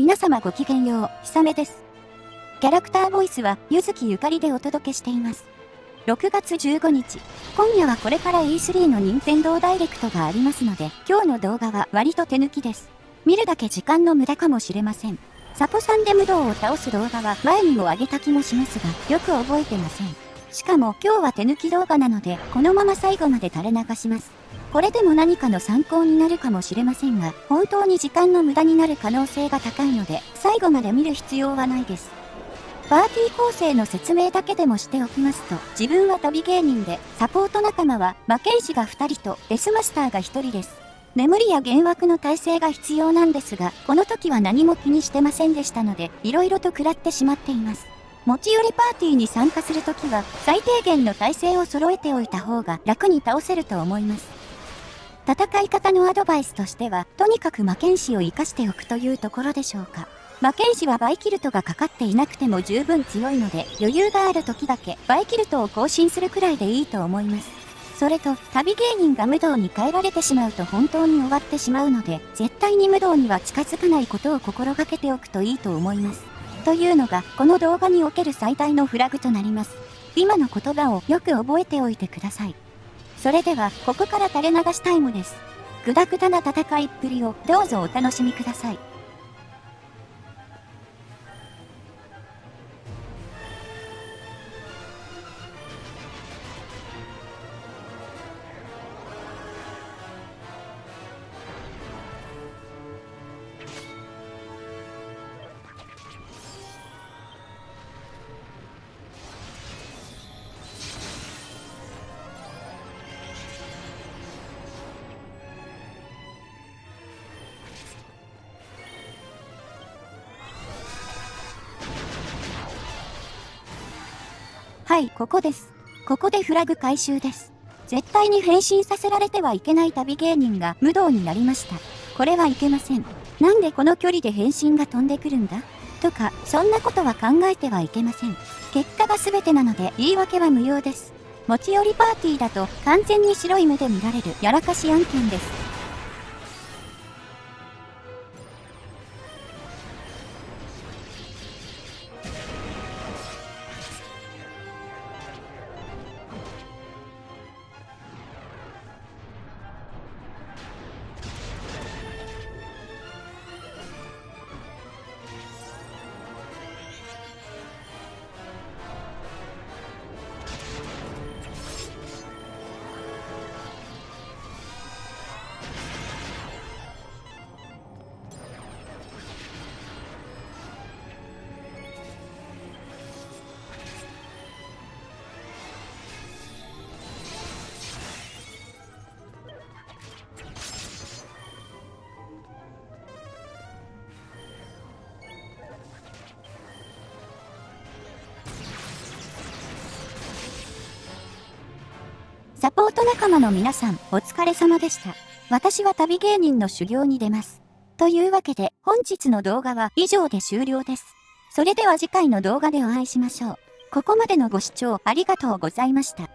皆様ごきげんよう、ひさめです。キャラクターボイスは、ゆずきゆかりでお届けしています。6月15日、今夜はこれから E3 の任天堂ダイレクトがありますので、今日の動画は割と手抜きです。見るだけ時間の無駄かもしれません。サポさんで無道を倒す動画は前にも上げた気もしますが、よく覚えてません。しかも今日は手抜き動画なので、このまま最後まで垂れ流します。これでも何かの参考になるかもしれませんが、本当に時間の無駄になる可能性が高いので、最後まで見る必要はないです。パーティー構成の説明だけでもしておきますと、自分は旅芸人で、サポート仲間は、魔剣士が2人と、デスマスターが1人です。眠りや幻惑の体制が必要なんですが、この時は何も気にしてませんでしたので、色々と食らってしまっています。持ち寄りパーティーに参加するときは、最低限の体制を揃えておいた方が楽に倒せると思います。戦い方のアドバイスとしては、とにかく魔剣士を活かしておくというところでしょうか。魔剣士はバイキルトがかかっていなくても十分強いので、余裕がある時だけバイキルトを更新するくらいでいいと思います。それと、旅芸人が無道に変えられてしまうと本当に終わってしまうので、絶対に無道には近づかないことを心がけておくといいと思います。というのが、この動画における最大のフラグとなります。今の言葉をよく覚えておいてください。それでは、ここから垂れ流しタイムです。ぐだぐだな戦いっぷりをどうぞお楽しみください。はい、ここです。ここでフラグ回収です。絶対に変身させられてはいけない旅芸人が無道になりました。これはいけません。なんでこの距離で変身が飛んでくるんだ？とか、そんなことは考えてはいけません。結果が全てなので言い訳は無用です。持ち寄りパーティーだと完全に白い目で見られるやらかし案件です。サポート仲間の皆さん、お疲れ様でした。私は旅芸人の修行に出ます。というわけで、本日の動画は以上で終了です。それでは次回の動画でお会いしましょう。ここまでのご視聴ありがとうございました。